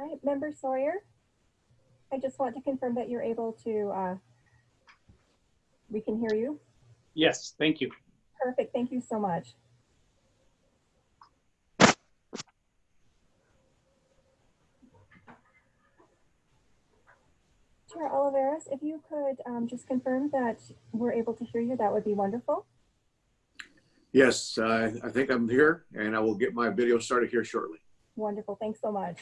All right, Member Sawyer, I just want to confirm that you're able to, uh, we can hear you. Yes, thank you. Perfect, thank you so much. Chair Olivares, if you could um, just confirm that we're able to hear you, that would be wonderful. Yes, uh, I think I'm here and I will get my video started here shortly. Wonderful, thanks so much.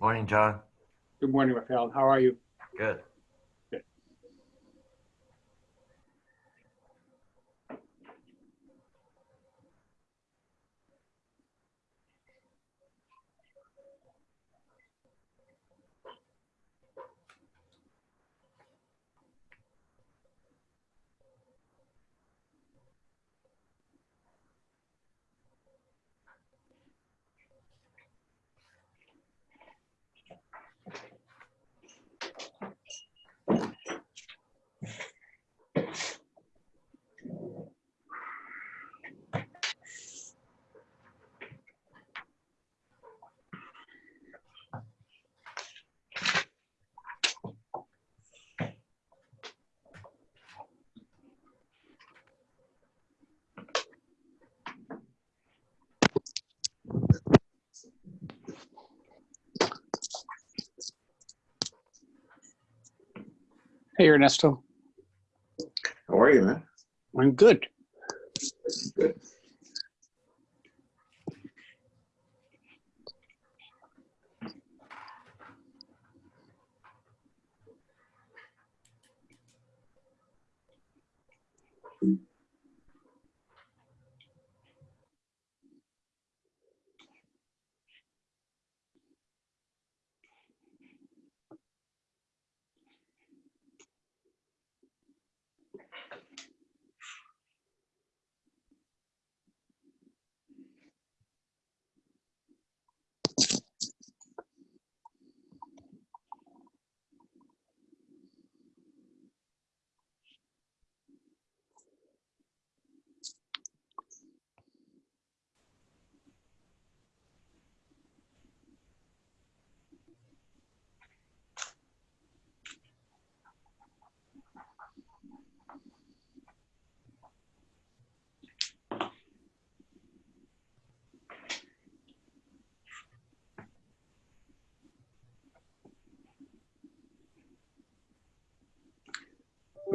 Morning, John. Good morning, Rafael. How are you? Good. Hey, Ernesto. How are you, man? I'm good.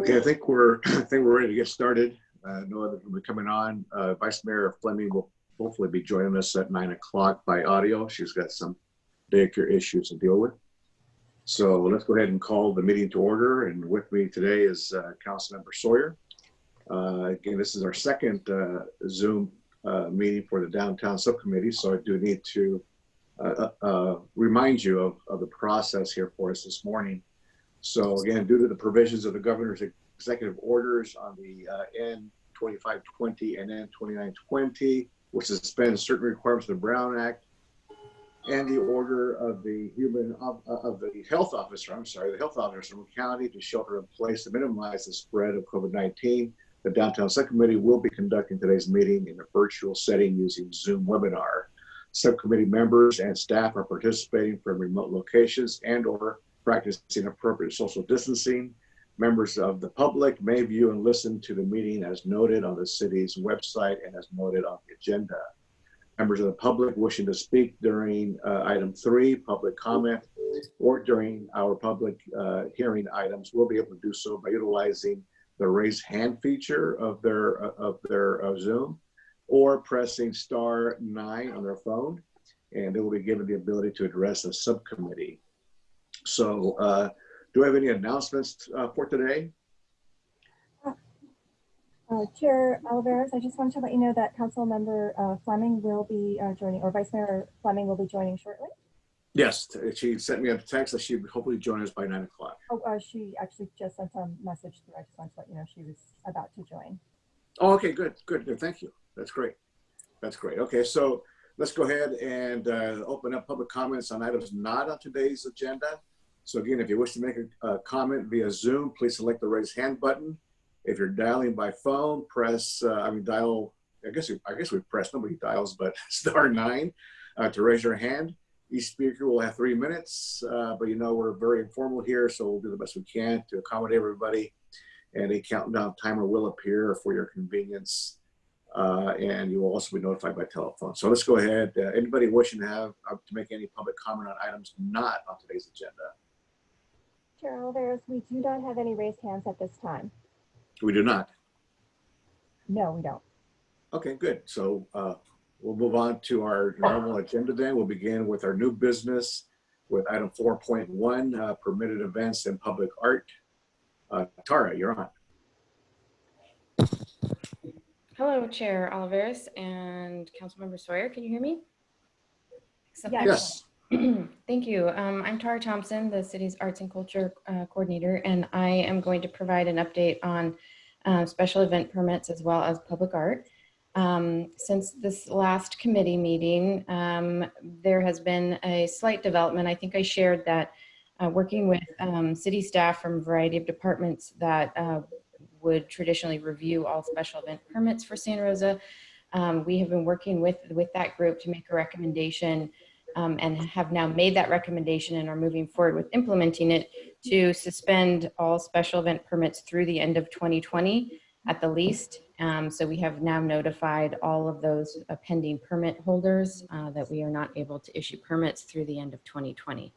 Okay, I think we're, I think we're ready to get started. Uh, no others will be coming on. Uh, Vice Mayor Fleming will hopefully be joining us at nine o'clock by audio. She's got some daycare issues to deal with. So let's go ahead and call the meeting to order. And with me today is uh, Councilmember Sawyer. Uh, Again, this is our second uh, Zoom uh, meeting for the downtown subcommittee, so I do need to uh, remind you of, of the process here for us this morning. So again, due to the provisions of the governor's executive orders on the uh, N 2520 and N 2920, which suspends certain requirements of the Brown Act, and the order of the human of, of the health officer, I'm sorry, the health officer from the county to shelter in place to minimize the spread of COVID-19. The downtown subcommittee will be conducting today's meeting in a virtual setting using Zoom webinar. Subcommittee members and staff are participating from remote locations and or practicing appropriate social distancing. Members of the public may view and listen to the meeting as noted on the city's website and as noted on the agenda. Members of the public wishing to speak during uh, item three, public comment, or during our public uh, hearing items will be able to do so by utilizing the raise hand feature of their, uh, of their uh, Zoom or pressing star nine on their phone. And they will be given the ability to address a subcommittee. So uh, do I have any announcements uh, for today? Uh, Chair Alvarez, I just wanted to let you know that Council Member uh, Fleming will be uh, joining, or Vice Mayor Fleming will be joining shortly. Yes, she sent me a text that she would hopefully join us by nine o'clock. Oh, uh, she actually just sent a message through. I just wanted to let you know she was about to join. Oh, okay, good, good, good. Thank you. That's great. That's great. Okay, so let's go ahead and uh, open up public comments on items not on today's agenda. So again, if you wish to make a, a comment via Zoom, please select the raise hand button. If you're dialing by phone, press, uh, I mean, dial, I guess, we, I guess we press, nobody dials, but star nine uh, to raise your hand. Each speaker will have three minutes, uh, but you know, we're very informal here, so we'll do the best we can to accommodate everybody. And a countdown timer will appear for your convenience. Uh, and you will also be notified by telephone. So let's go ahead. Uh, anybody wishing to have uh, to make any public comment on items not on today's agenda? Chair Alvarez, we do not have any raised hands at this time. We do not. No, we don't. Okay, good. So uh, we'll move on to our normal agenda then. We'll begin with our new business with item 4.1, uh, permitted events and public art. Uh, Tara, you're on. Hello, Chair Alvarez and Councilmember Sawyer. Can you hear me? Excellent. Yes. Thank you. Um, I'm Tara Thompson, the city's arts and culture uh, coordinator, and I am going to provide an update on uh, special event permits as well as public art. Um, since this last committee meeting, um, there has been a slight development. I think I shared that uh, working with um, city staff from a variety of departments that uh, would traditionally review all special event permits for Santa Rosa. Um, we have been working with, with that group to make a recommendation um, and have now made that recommendation and are moving forward with implementing it to suspend all special event permits through the end of 2020 at the least. Um, so we have now notified all of those uh, pending permit holders uh, that we are not able to issue permits through the end of 2020.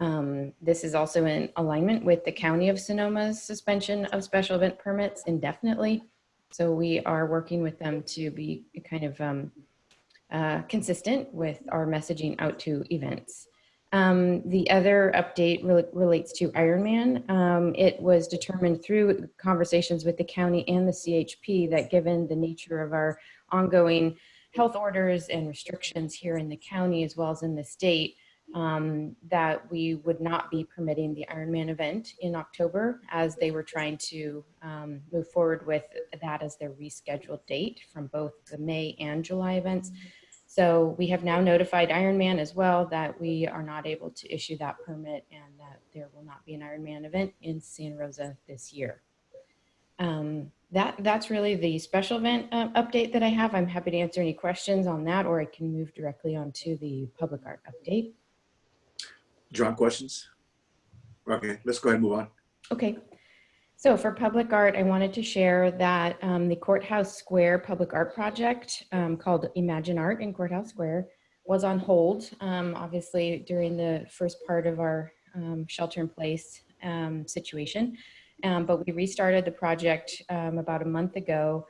Um, this is also in alignment with the County of Sonoma's suspension of special event permits indefinitely. So we are working with them to be kind of um, uh, consistent with our messaging out to events. Um, the other update re relates to Ironman. Um, it was determined through conversations with the county and the CHP that given the nature of our ongoing health orders and restrictions here in the county as well as in the state, um, that we would not be permitting the Ironman event in October as they were trying to um, move forward with that as their rescheduled date from both the May and July events. So we have now notified Ironman as well that we are not able to issue that permit and that there will not be an Ironman event in Santa Rosa this year. Um, that, that's really the special event uh, update that I have. I'm happy to answer any questions on that or I can move directly on to the public art update. John, questions? Okay, let's go ahead and move on. Okay. So for public art, I wanted to share that um, the Courthouse Square public art project um, called Imagine Art in Courthouse Square was on hold, um, obviously during the first part of our um, shelter in place um, situation. Um, but we restarted the project about a month ago.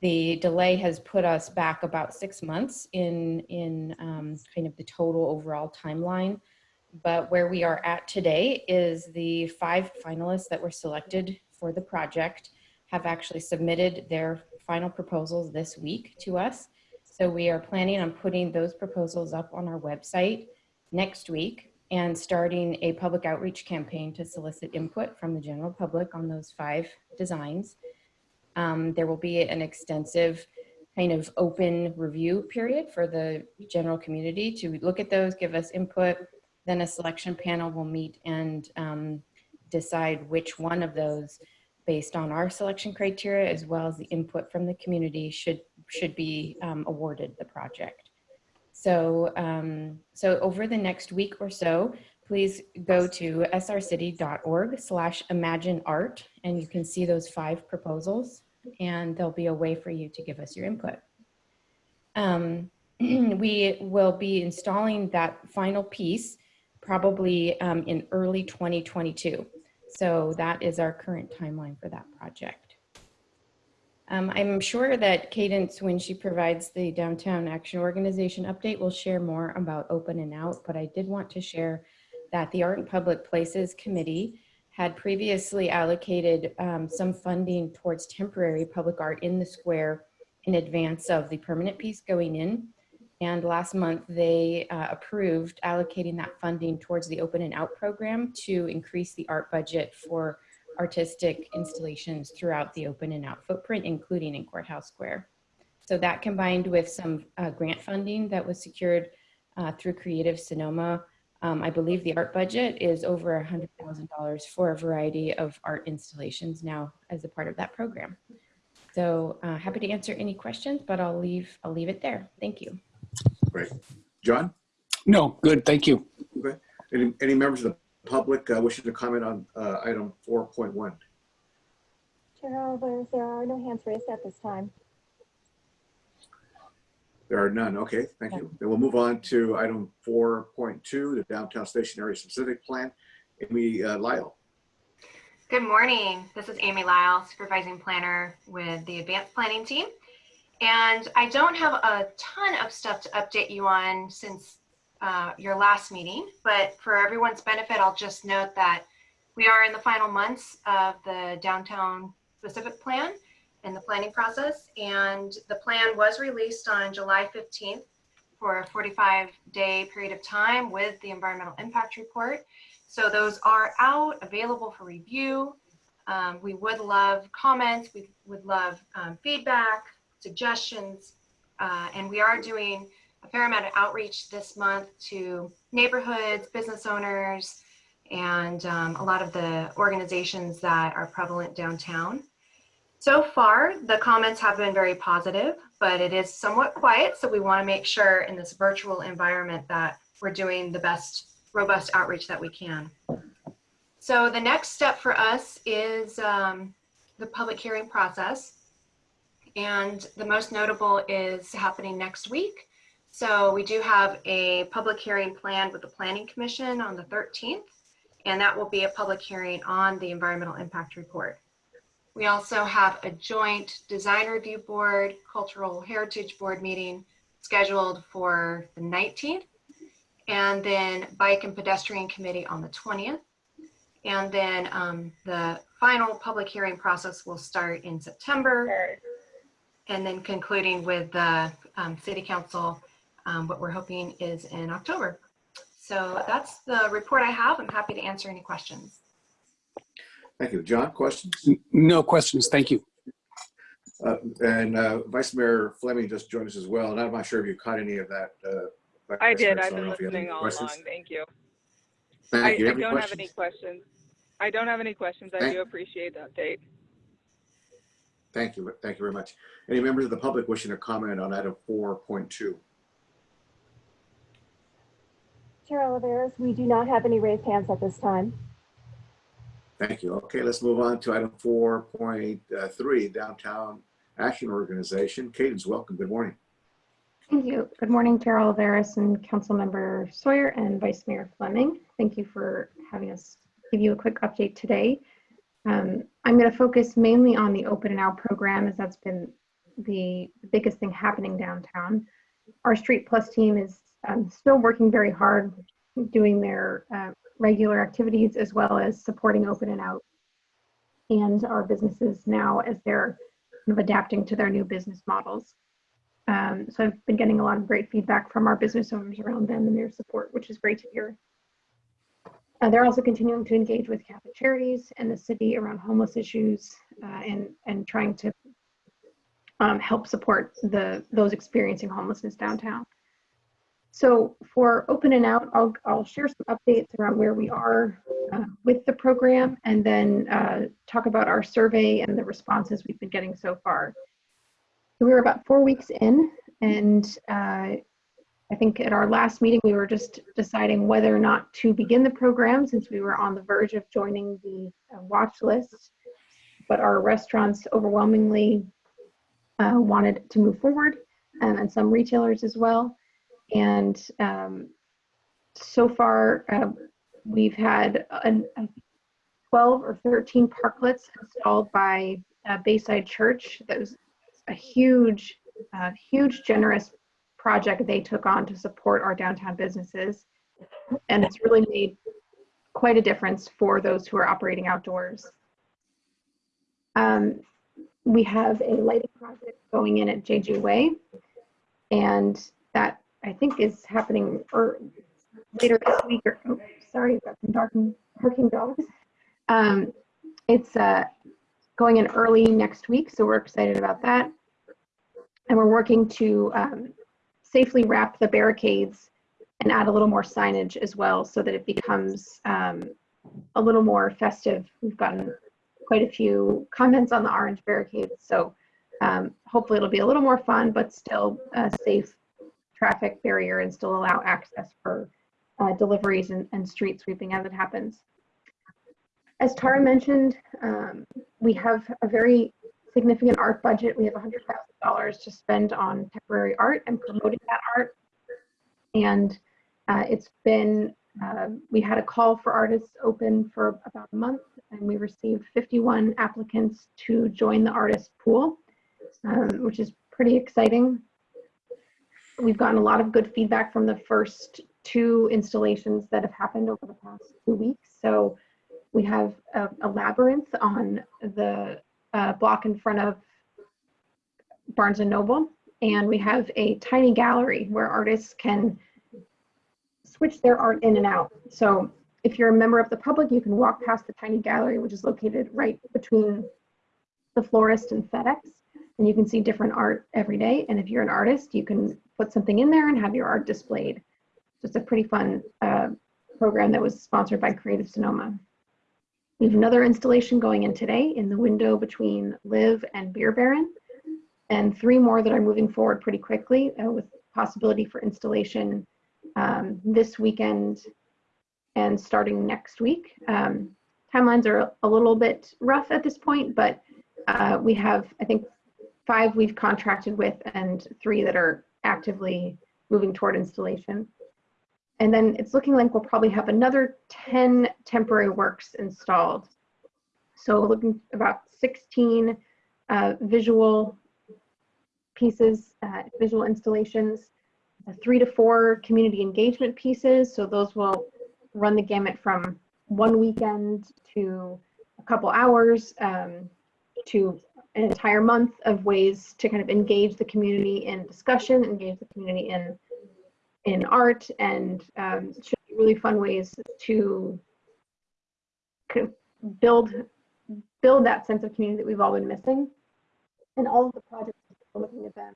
The delay has put us back about six months in, in kind of the total overall timeline. But where we are at today is the five finalists that were selected for the project have actually submitted their final proposals this week to us. So we are planning on putting those proposals up on our website next week and starting a public outreach campaign to solicit input from the general public on those five designs. Um, there will be an extensive kind of open review period for the general community to look at those, give us input. Then a selection panel will meet and um, decide which one of those based on our selection criteria as well as the input from the community should should be um, awarded the project. So, um, so over the next week or so, please go to srcity.org slash imagine art and you can see those five proposals and there'll be a way for you to give us your input. Um, we will be installing that final piece probably um, in early 2022. So that is our current timeline for that project. Um, I'm sure that Cadence, when she provides the Downtown Action Organization update, will share more about Open and Out, but I did want to share that the Art and Public Places Committee had previously allocated um, some funding towards temporary public art in the square in advance of the permanent piece going in. And last month, they uh, approved allocating that funding towards the Open and Out program to increase the art budget for artistic installations throughout the Open and Out footprint, including in Courthouse Square. So that combined with some uh, grant funding that was secured uh, through Creative Sonoma, um, I believe the art budget is over $100,000 for a variety of art installations now as a part of that program. So uh, happy to answer any questions, but I'll leave, I'll leave it there. Thank you. Great. John, No, good, thank you. Okay. any, any members of the public uh, wishing to comment on uh, item 4.1? Chair Oliver, there are no hands raised at this time. There are none. Okay, thank you. Then we'll move on to item 4.2, the downtown station area specific plan. Amy uh, Lyle. Good morning. This is Amy Lyle, supervising planner with the advanced planning team. And I don't have a ton of stuff to update you on since uh, your last meeting, but for everyone's benefit, I'll just note that we are in the final months of the downtown specific plan and the planning process. And the plan was released on July 15th for a 45 day period of time with the environmental impact report. So those are out, available for review. Um, we would love comments, we would love um, feedback, suggestions, uh, and we are doing a fair amount of outreach this month to neighborhoods, business owners, and um, a lot of the organizations that are prevalent downtown. So far, the comments have been very positive, but it is somewhat quiet, so we want to make sure in this virtual environment that we're doing the best robust outreach that we can. So the next step for us is um, the public hearing process. And the most notable is happening next week. So we do have a public hearing planned with the Planning Commission on the 13th, and that will be a public hearing on the environmental impact report. We also have a joint design review board, cultural heritage board meeting scheduled for the 19th and then bike and pedestrian committee on the 20th. And then um, the final public hearing process will start in September and then concluding with the um, city council, um, what we're hoping is in October. So that's the report I have. I'm happy to answer any questions. Thank you. John, questions? No questions, thank you. Uh, And uh, Vice Mayor Fleming just joined us as well, and I'm not sure if you caught any of that. uh, Vice I did. Mayor, so I've don't been know if you have any listening all questions. along. Thank you. Thank I, you. I Have any don't have any questions? questions. I don't have any questions. I Thank- do appreciate the update. Thank you. Thank you very much. Any members of the public wishing to comment on item 4.2? Chair Olivares, we do not have any raised hands at this time. Thank you. Okay, let's move on to item 4.3, Downtown Action Organization. Cadence, welcome. Good morning. Thank you. Good morning, Chair Olivares and Councilmember Sawyer and Vice Mayor Fleming. Thank you for having us give you a quick update today. Um, I'm going to focus mainly on the Open and Out program as that's been the biggest thing happening downtown. Our Street Plus team is um, still working very hard doing their uh, regular activities as well as supporting Open and Out and our businesses now as they're kind of adapting to their new business models. Um, so I've been getting a lot of great feedback from our business owners around them and their support, which is great to hear. Uh, they're also continuing to engage with Catholic Charities and the city around homeless issues uh, and, and trying to um, help support the those experiencing homelessness downtown. So for Open and Out, I'll, I'll share some updates around where we are uh, with the program and then uh, talk about our survey and the responses we've been getting so far. So we were about four weeks in and uh, I think at our last meeting, we were just deciding whether or not to begin the program since we were on the verge of joining the uh, watch list. But our restaurants overwhelmingly uh, wanted to move forward um, and some retailers as well. And um, so far, uh, we've had an, a 12 or 13 parklets installed by uh, Bayside Church. That was a huge, uh, huge, generous project they took on to support our downtown businesses. And it's really made quite a difference for those who are operating outdoors. Um, we have a lighting project going in at JJ Way, and that I think is happening or later this week. Or oh, sorry, I've got some barking, barking dogs. Um, it's uh, going in early next week, so we're excited about that. And we're working to um, safely wrap the barricades and add a little more signage as well so that it becomes um, a little more festive. We've gotten quite a few comments on the orange barricades, so um, hopefully it'll be a little more fun, but still a safe traffic barrier and still allow access for uh, deliveries and, and street sweeping as it happens. As Tara mentioned, um, we have a very significant art budget. We have $100,000 to spend on temporary art and promoting that art. And uh, it's been, uh, we had a call for artists open for about a month and we received 51 applicants to join the artist pool, um, which is pretty exciting. We've gotten a lot of good feedback from the first two installations that have happened over the past two weeks. So we have a, a labyrinth on the uh, block in front of Barnes and Noble. And we have a tiny gallery where artists can switch their art in and out. So if you're a member of the public, you can walk past the tiny gallery, which is located right between the florist and FedEx. And you can see different art every day. And if you're an artist, you can put something in there and have your art displayed. So it's a pretty fun uh, program that was sponsored by Creative Sonoma. We have another installation going in today in the window between Live and Beer Baron, and three more that are moving forward pretty quickly uh, with possibility for installation um, this weekend and starting next week. Um, timelines are a little bit rough at this point, but uh, we have, I think, five we've contracted with and three that are actively moving toward installation. And then it's looking like we'll probably have another 10 temporary works installed. So looking about 16 uh, visual pieces, uh, visual installations, three to four community engagement pieces. So those will run the gamut from one weekend to a couple hours um, to an entire month of ways to kind of engage the community in discussion, engage the community in in art and um, should be really fun ways to kind of build build that sense of community that we've all been missing. And all of the projects looking at them.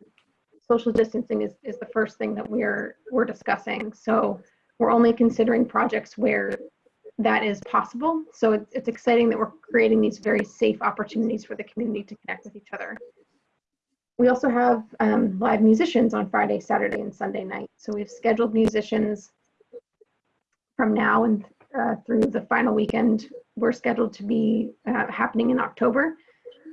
Social distancing is, is the first thing that we're we're discussing. So we're only considering projects where that is possible. So it's, it's exciting that we're creating these very safe opportunities for the community to connect with each other. We also have um, live musicians on Friday, Saturday, and Sunday night. So we've scheduled musicians from now and uh, through the final weekend. We're scheduled to be uh, happening in October.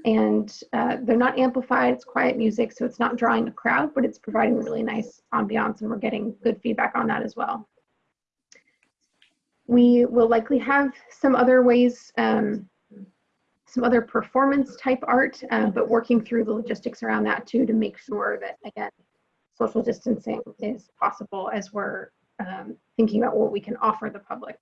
And uh, they're not amplified, it's quiet music, so it's not drawing a crowd, but it's providing a really nice ambiance, and we're getting good feedback on that as well. We will likely have some other ways um, some other performance type art, uh, but working through the logistics around that too to make sure that, again, social distancing is possible as we're um, thinking about what we can offer the public.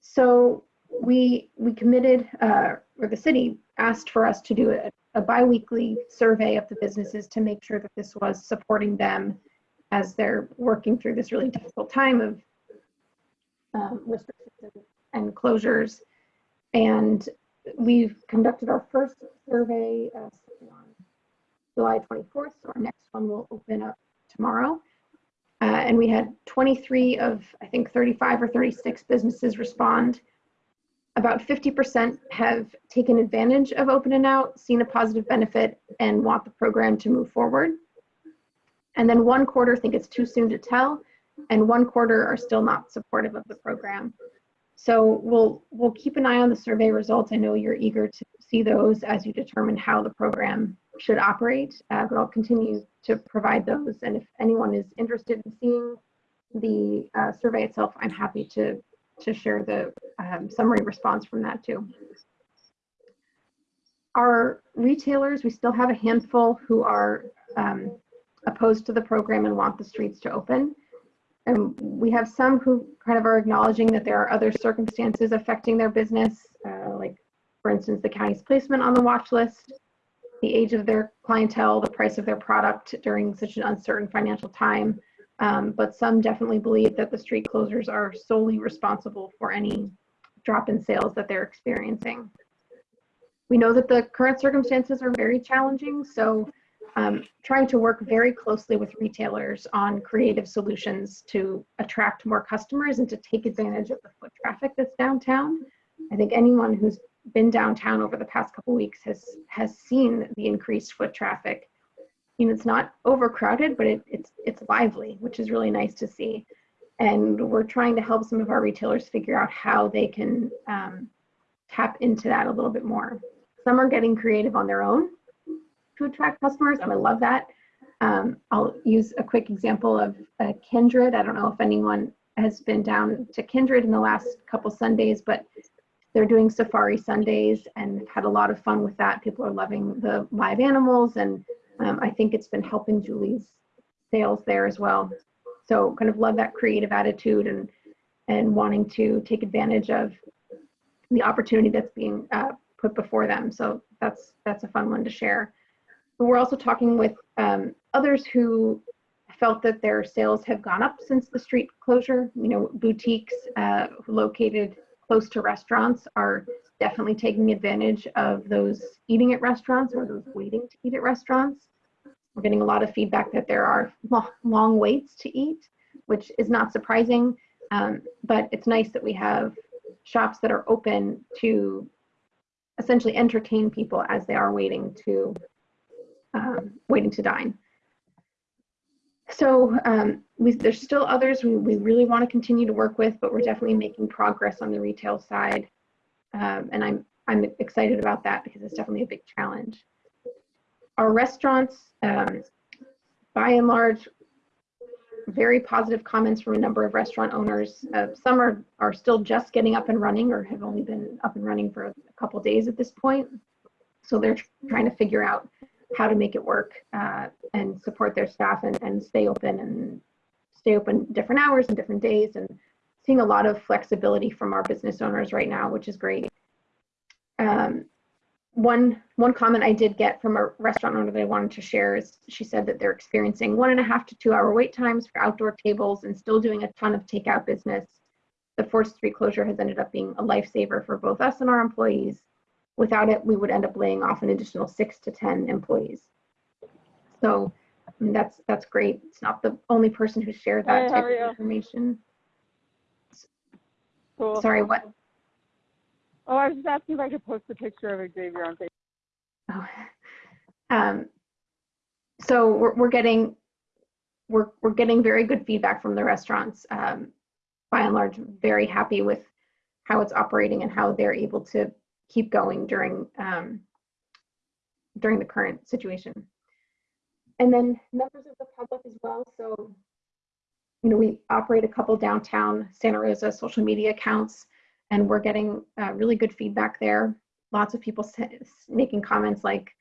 So we we committed, uh, or the city asked for us to do a, a biweekly survey of the businesses to make sure that this was supporting them as they're working through this really difficult time of um, restrictions and closures. And we've conducted our first survey uh, on July 24th. So our next one will open up tomorrow. Uh, and we had 23 of, I think, 35 or 36 businesses respond. About 50% have taken advantage of Open and Out, seen a positive benefit, and want the program to move forward. And then one quarter think it's too soon to tell, and one quarter are still not supportive of the program. So we'll we'll keep an eye on the survey results. I know you're eager to see those as you determine how the program should operate, uh, but I'll continue to provide those. And if anyone is interested in seeing the uh, survey itself, I'm happy to to share the um, summary response from that too. Our retailers, we still have a handful who are um, opposed to the program and want the streets to open. And we have some who kind of are acknowledging that there are other circumstances affecting their business, uh, like, for instance, the county's placement on the watch list, the age of their clientele, the price of their product during such an uncertain financial time. Um, but some definitely believe that the street closures are solely responsible for any drop in sales that they're experiencing. We know that the current circumstances are very challenging, so um, trying to work very closely with retailers on creative solutions to attract more customers and to take advantage of the foot traffic that's downtown. I think anyone who's been downtown over the past couple weeks has has seen the increased foot traffic. You know, it's not overcrowded, but it, it's it's lively, which is really nice to see. And we're trying to help some of our retailers figure out how they can um, tap into that a little bit more. Some are getting creative on their own to attract customers, and I love that. Um, I'll use a quick example of uh, Kindred. I don't know if anyone has been down to Kindred in the last couple Sundays, but they're doing Safari Sundays and had a lot of fun with that. People are loving the live animals, and um, I think it's been helping Julie's sales there as well. So kind of love that creative attitude and and wanting to take advantage of the opportunity that's being uh, put before them. So that's that's a fun one to share. But we're also talking with um, others who felt that their sales have gone up since the street closure. You know, boutiques uh, located close to restaurants are definitely taking advantage of those eating at restaurants or those waiting to eat at restaurants. We're getting a lot of feedback that there are lo- long waits to eat, which is not surprising. Um, but it's nice that we have shops that are open to essentially entertain people as they are waiting to um, waiting to dine. So um, we, there's still others we, we really want to continue to work with, but we're definitely making progress on the retail side. Um, and I'm, I'm excited about that because it's definitely a big challenge. Our restaurants, um, by and large, very positive comments from a number of restaurant owners. Uh, some are, are still just getting up and running or have only been up and running for a couple days at this point. So they're trying to figure out how to make it work uh, and support their staff and, and stay open and stay open different hours and different days and seeing a lot of flexibility from our business owners right now, which is great. Um, one one comment I did get from a restaurant owner that I wanted to share is she said that they're experiencing one and a half to two hour wait times for outdoor tables and still doing a ton of takeout business. The forced street closure has ended up being a lifesaver for both us and our employees. Without it, we would end up laying off an additional six to 10 employees. So I mean, that's that's great. It's not the only person who shared that how type of information. Cool. Sorry, what? Oh, I was just asking if I could post a picture of Xavier on Facebook. Oh. Um, so we're, we're getting we're, we're getting very good feedback from the restaurants. Um, by and large, very happy with how it's operating and how they're able to keep going during um, during the current situation. And then members of the public as well. So, you know, we operate a couple downtown Santa Rosa social media accounts and we're getting uh, really good feedback there. Lots of people making comments like,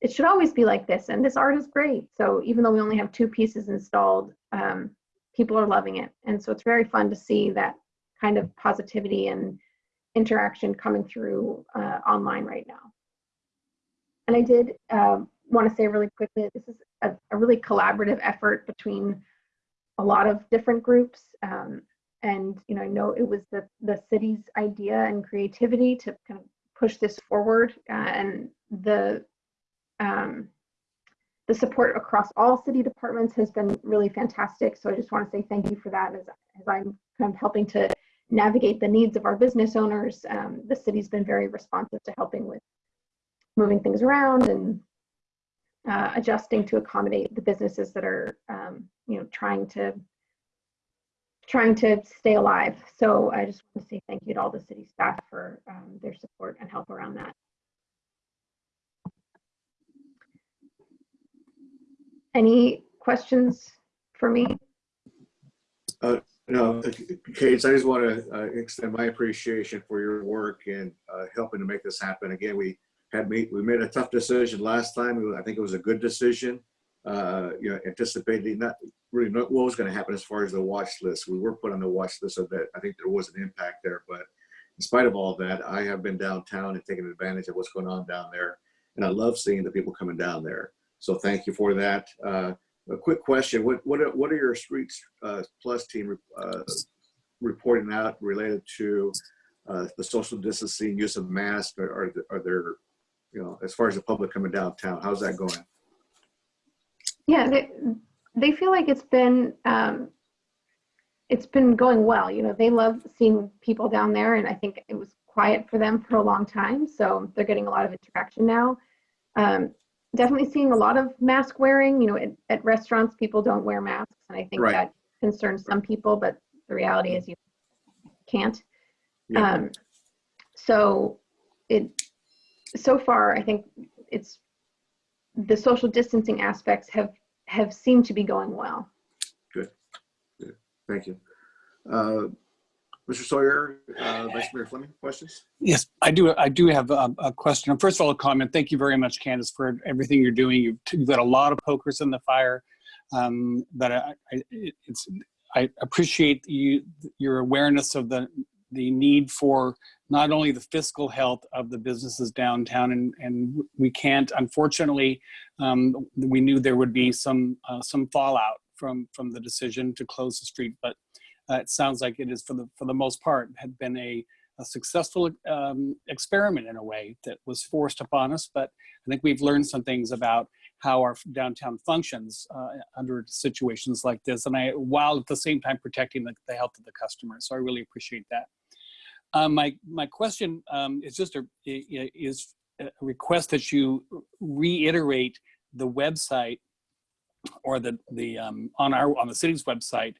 it should always be like this, and this art is great. So even though we only have two pieces installed, um, people are loving it. And so it's very fun to see that kind of positivity and interaction coming through uh, online right now. And I did uh, want to say really quickly, this is a, a really collaborative effort between a lot of different groups. Um, and you know, I know it was the the city's idea and creativity to kind of push this forward, uh, and the um, the support across all city departments has been really fantastic. So I just want to say thank you for that. As as I'm kind of helping to navigate the needs of our business owners, um, the city's been very responsive to helping with moving things around and uh, adjusting to accommodate the businesses that are, um, you know, trying to trying to stay alive. So I just want to say thank you to all the city staff for um, their support and help around that. Any questions for me? No, Kate, I just want to uh, extend my appreciation for your work and uh, helping to make this happen. Again, we had me, we made a tough decision last time. I think it was a good decision. Uh, You know, anticipating not really what was going to happen as far as the watch list. We were put on the watch list so that I think there was an impact there. But in spite of all that, I have been downtown and taken advantage of what's going on down there. And I love seeing the people coming down there. So thank you for that. Uh, a quick question: What what are, what are your Streets uh, Plus team uh, reporting out related to uh, the social distancing, use of masks? Are, are are there, you know, as far as the public coming downtown, how's that going? Yeah, they, they feel like it's been um, it's been going well. You know, they love seeing people down there, and I think it was quiet for them for a long time, so they're getting a lot of interaction now. Um, definitely seeing a lot of mask wearing. You know, at, at restaurants, people don't wear masks, and I think Right. that concerns some people. But the reality is, you can't. Yeah. Um, so it so far, I think it's the social distancing aspects have have seemed to be going well. Good. Good. Thank you. Uh, Mr. Sawyer, uh, Vice Mayor Fleming, questions? Yes, I do. I do have a, a question. First of all, a comment. Thank you very much, Candace, for everything you're doing. You've, you've got a lot of pokers in the fire. Um, but I, I, it's, I appreciate you, your awareness of the the need for not only the fiscal health of the businesses downtown, and and we can't. Unfortunately, um, we knew there would be some uh, some fallout from from the decision to close the street, but uh, it sounds like it is for the for the most part had been a a successful um, experiment in a way that was forced upon us. But I think we've learned some things about how our downtown functions uh, under situations like this, and I, while at the same time protecting the, the health of the customers. So I really appreciate that. Um, my my question um, is just a is a request that you reiterate the website or the the um, on our on the city's website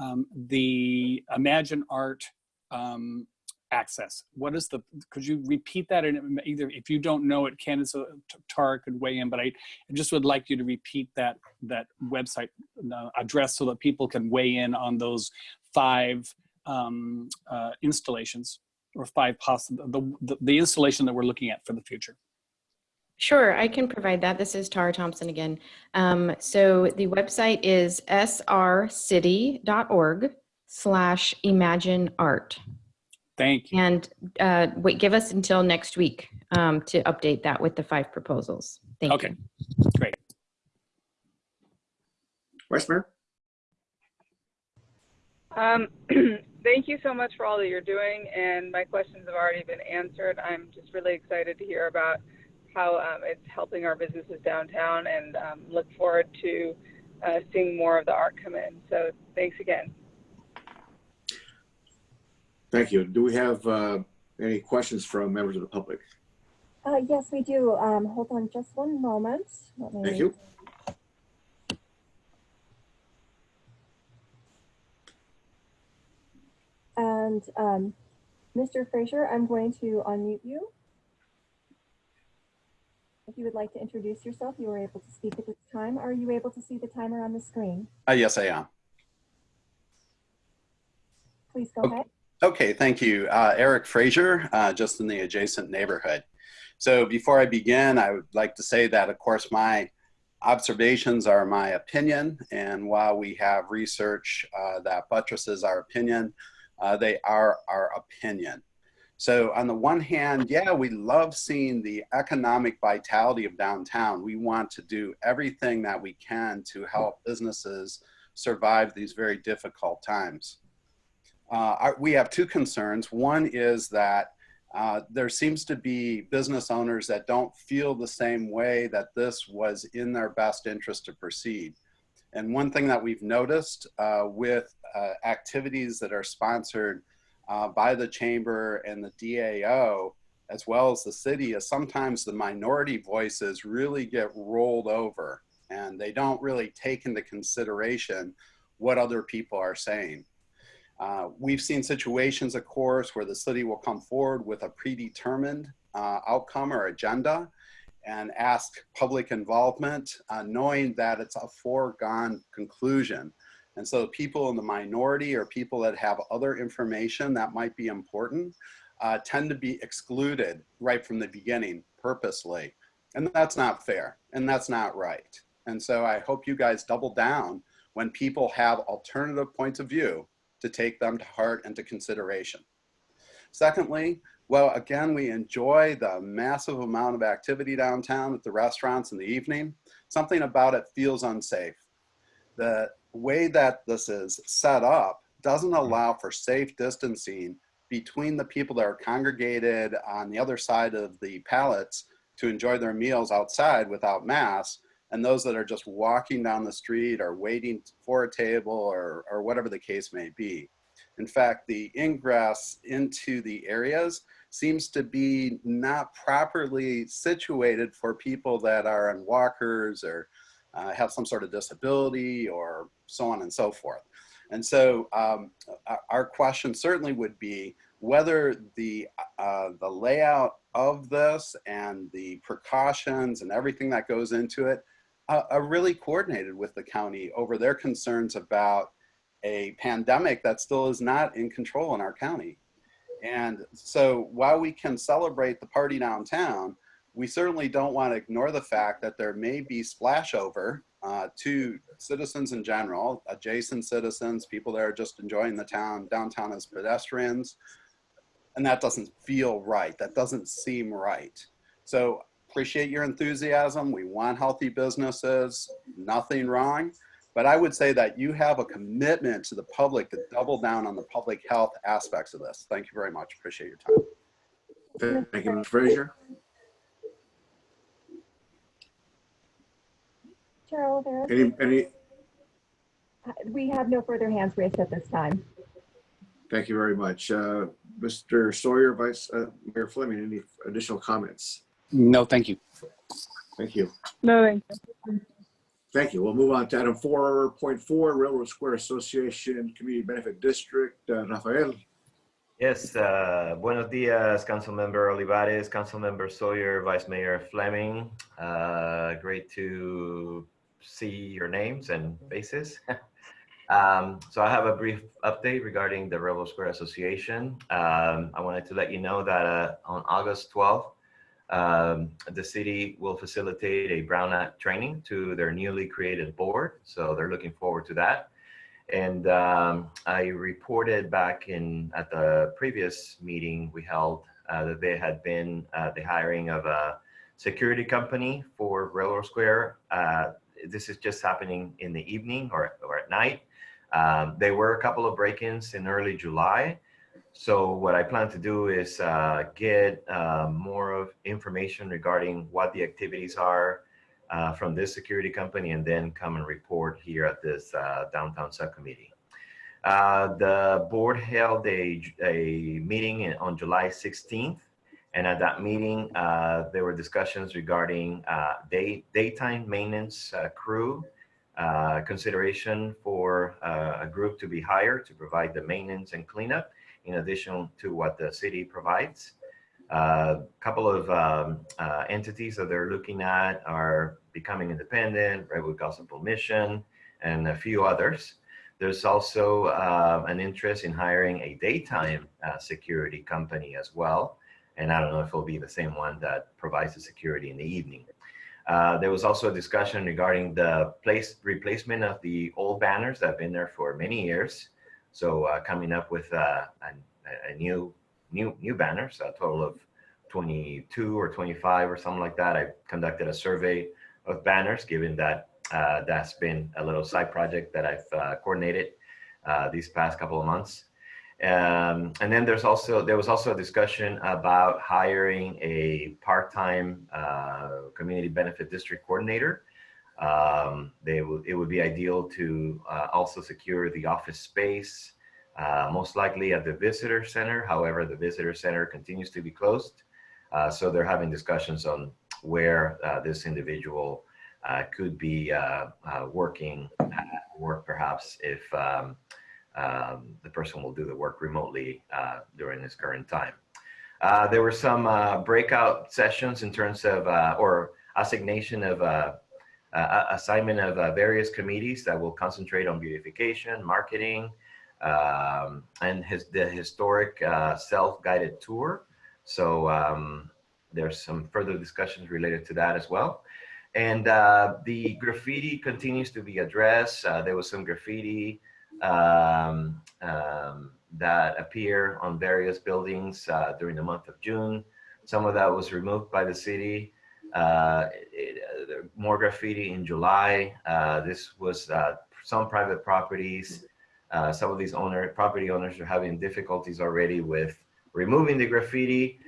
um, the Imagine Art um, access. What is the, could you repeat that? And either, if you don't know it, Candace uh, Tara could weigh in, but I, just would like you to repeat that, that website uh, address so that people can weigh in on those five um, uh, installations or five possible, the, the, the installation that we're looking at for the future. Sure, I can provide that. This is Tara Thompson again. Um, so the website is srcity.org slash imagine art. Thank you. And uh, wait, give us until next week um, to update that with the five proposals. Thank Okay, you. Okay, great. Vice Mayor? Um, thank you so much for all that you're doing, and my questions have already been answered. I'm just really excited to hear about how um, it's helping our businesses downtown, and um, look forward to uh, seeing more of the art come in. So thanks again. Thank you. Do we have uh, any questions from members of the public? Uh, yes, we do. Um, hold on just one moment. Let me- Thank you. And um, Mr. Frazier, I'm going to unmute you. If you would like to introduce yourself, you were able to speak at this time. Are you able to see the timer on the screen? Uh, yes, I am. Please go Okay. ahead. Okay, thank you. Uh, Eric Frazier, uh, just in the adjacent neighborhood. So before I begin, I would like to say that, of course, my observations are my opinion. And while we have research uh, that buttresses our opinion, uh, they are our opinion. So on the one hand, yeah, we love seeing the economic vitality of downtown. We want to do everything that we can to help businesses survive these very difficult times. Uh, our, we have two concerns. One is that uh, there seems to be business owners that don't feel the same way that this was in their best interest to proceed. And one thing that we've noticed uh, with uh, activities that are sponsored uh, by the chamber and the DAO, as well as the city, is sometimes the minority voices really get rolled over and they don't really take into consideration what other people are saying. Uh, we've seen situations, of course, where the city will come forward with a predetermined uh, outcome or agenda and ask public involvement, uh, knowing that it's a foregone conclusion. And so people in the minority or people that have other information that might be important uh, tend to be excluded right from the beginning purposely. And that's not fair and that's not right. And so I hope you guys double down when people have alternative points of view to take them to heart and to consideration. Secondly, well, again, we enjoy the massive amount of activity downtown at the restaurants in the evening. Something about it feels unsafe. The way that this is set up doesn't mm-hmm. allow for safe distancing between the people that are congregated on the other side of the pallets to enjoy their meals outside without masks and those that are just walking down the street or waiting for a table or, or whatever the case may be. In fact, the ingress into the areas seems to be not properly situated for people that are on walkers or uh, have some sort of disability or so on and so forth. And so um, our question certainly would be whether the, uh, the layout of this and the precautions and everything that goes into it uh, are really coordinated with the county over their concerns about a pandemic that still is not in control in our county. And so while we can celebrate the party downtown, we certainly don't want to ignore the fact that there may be splashover uh, to citizens in general, adjacent citizens, people that are just enjoying the town, downtown as pedestrians. And that doesn't feel right. That doesn't seem right. So appreciate your enthusiasm. We want healthy businesses, nothing wrong. But I would say that you have a commitment to the public to double down on the public health aspects of this. Thank you very much. Appreciate your time. Thank you, Mr. Frazier. Chair Olivares, Any, any, we have no further hands raised at this time. thank you very much. Uh, Mr. Sawyer, Vice uh, Mayor Fleming, any additional comments? No, thank you. Thank you. No, thank you. Thank you. We'll move on to item 4.4, Railroad Square Association Community Benefit District. Uh, Rafael, Yes, uh, buenos dias, Council Member Olivares, Council Member Sawyer, Vice Mayor Fleming. Uh, great to see your names and faces. um, so I have a brief update regarding the Railroad Square Association. Um, I wanted to let you know that uh, on August 12th, um, the city will facilitate a Brown Act training to their newly created board. So they're looking forward to that. And um, I reported back in at the previous meeting we held uh, that there had been uh, the hiring of a security company for Railroad Square. Uh, this is just happening in the evening or, or at night. Um, there were a couple of break-ins in early July. So what I plan to do is uh, get uh, more of information regarding what the activities are, uh, from this security company and then come and report here at this uh, downtown subcommittee. Uh, the board held a, a meeting in, on July 16th. And at that meeting, uh, there were discussions regarding day, daytime maintenance crew, consideration for a group to be hired to provide the maintenance and cleanup in addition to what the city provides. A uh, couple of um, uh, entities that they're looking at are Becoming Independent, Redwood Gospel Mission, and a few others. there's also uh, an interest in hiring a daytime uh, security company as well. And I don't know if it'll be the same one that provides the security in the evening. Uh, there was also a discussion regarding the place replacement of the old banners that have been there for many years. So uh, coming up with uh, a, a new, new, new banners, a total of 22 or 25 or something like that. I conducted a survey of banners, given that uh, that's been a little side project that I've uh, coordinated uh, these past couple of months. Um, and then there's also there was also a discussion about hiring a part-time uh, community benefit district coordinator. Um, they it would be ideal to uh, also secure the office space, uh, most likely at the visitor center. However, the visitor center continues to be closed, so they're having discussions on where this individual uh, could be uh, uh, working at work perhaps if um, um, the person will do the work remotely during this current time. there were some breakout sessions in terms of, or assignation of uh, assignment of uh, various committees that will concentrate on beautification, marketing, um, and his, the historic uh, self-guided tour. So um, there's some further discussions related to that as well. And uh, the graffiti continues to be addressed. Uh, there was some graffiti um, um, that appear on various buildings uh, during the month of June. Some of that was removed by the city. Uh, it, uh, more graffiti in July. Uh, this was some private properties. some of these owner property owners are having difficulties already with removing the graffiti.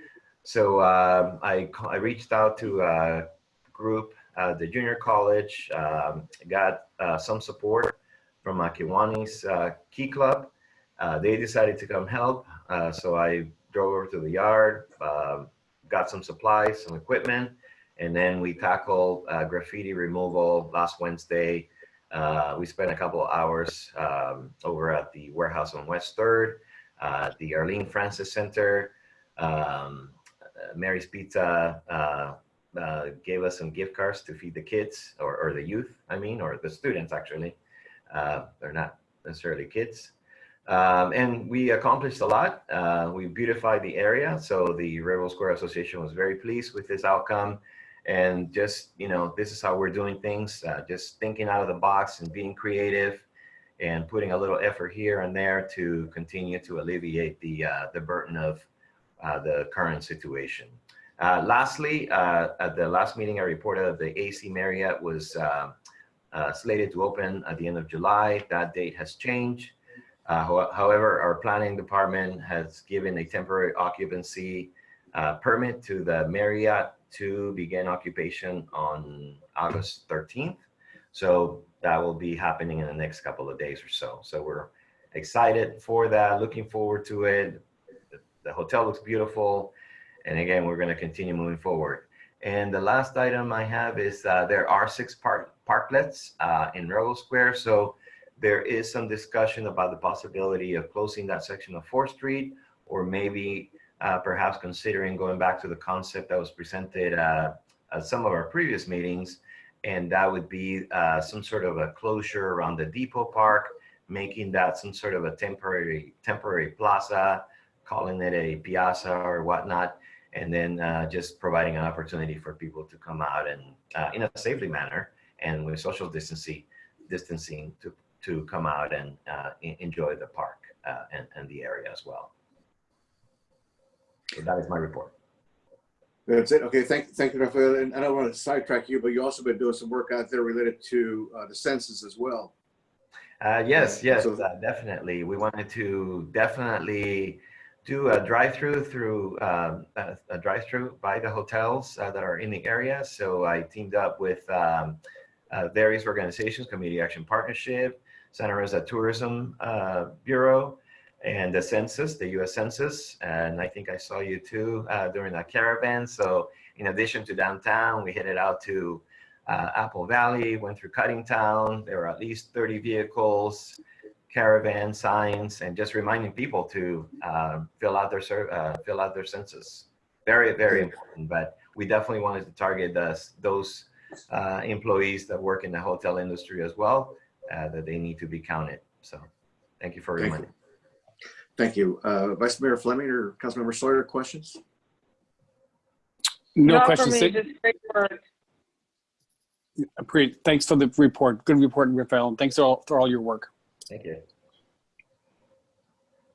So I, I reached out to a group uh, the junior college um, got uh, some support from Kiwanis uh, Key Club. Uh, they decided to come help. Uh, so I drove over to the yard, um, got some supplies, some equipment, and then we tackled graffiti removal last Wednesday. we spent a couple hours um, over at the warehouse on West 3rd, the Arlene Francis Center, um, Mary's Pizza, uh, gave us some gift cards to feed the kids or, or the youth, I mean, or the students actually. Uh, they're not necessarily kids. Um, and we accomplished a lot. Uh, we beautified the area. So the Railroad Square Association was very pleased with this outcome. And just, you know, this is how we're doing things, uh, just thinking out of the box and being creative and putting a little effort here and there to continue to alleviate the, uh, the burden of uh, the current situation. Uh, lastly, uh, at the last meeting, I reported that the AC Marriott was uh, slated to open at the end of July. That date has changed. Ho however, our planning department has given a temporary occupancy permit to the Marriott to begin occupation on August 13th. So that will be happening in the next couple of days or so. So we're excited for that, looking forward to it. The, hotel looks beautiful. And again, we're going to continue moving forward. And the last item I have is uh, there are six park parklets uh, in Railroad Square. So there is some discussion about the possibility of closing that section of 4th Street or maybe uh, perhaps considering going back to the concept that was presented uh, at some of our previous meetings. And that would be uh, some sort of a closure around the depot park, making that some sort of a temporary temporary plaza, calling it a piazza or whatnot and then uh, just providing an opportunity for people to come out and uh, in a safely manner and with social distancing, distancing to, to come out and uh, enjoy the park and, and the area as well. So that is my report. That's it. Okay, thank, thank you, Rafael. And I don't want to sidetrack you, but you also been doing some work out there related to uh, the census as well. Uh, yes, yes, So- definitely. We wanted to definitely do a drive-through through um, a, a drive-through by the hotels uh, that are in the area. So I teamed up with um, uh, various organizations, Community Action Partnership, Santa Rosa Tourism uh, Bureau, and the Census, the U.S. Census. And I think I saw you too uh, during that caravan. So in addition to downtown, we headed out to uh, Apple Valley, went through Coddingtown. There were at least 30 vehicles caravan signs and just reminding people to uh, fill out their uh, fill out their census. Very very important. But we definitely wanted to target the, those uh, employees that work in the hotel industry as well. Uh, that they need to be counted So thank you for Thank reminding. Thank you. Uh, Vice Mayor Fleming or Councilmember Sawyer, questions? No Not for questions. me, just great work. Great. Thanks for the report. Good report, Rafael. And thanks for all for all your work. Thank you.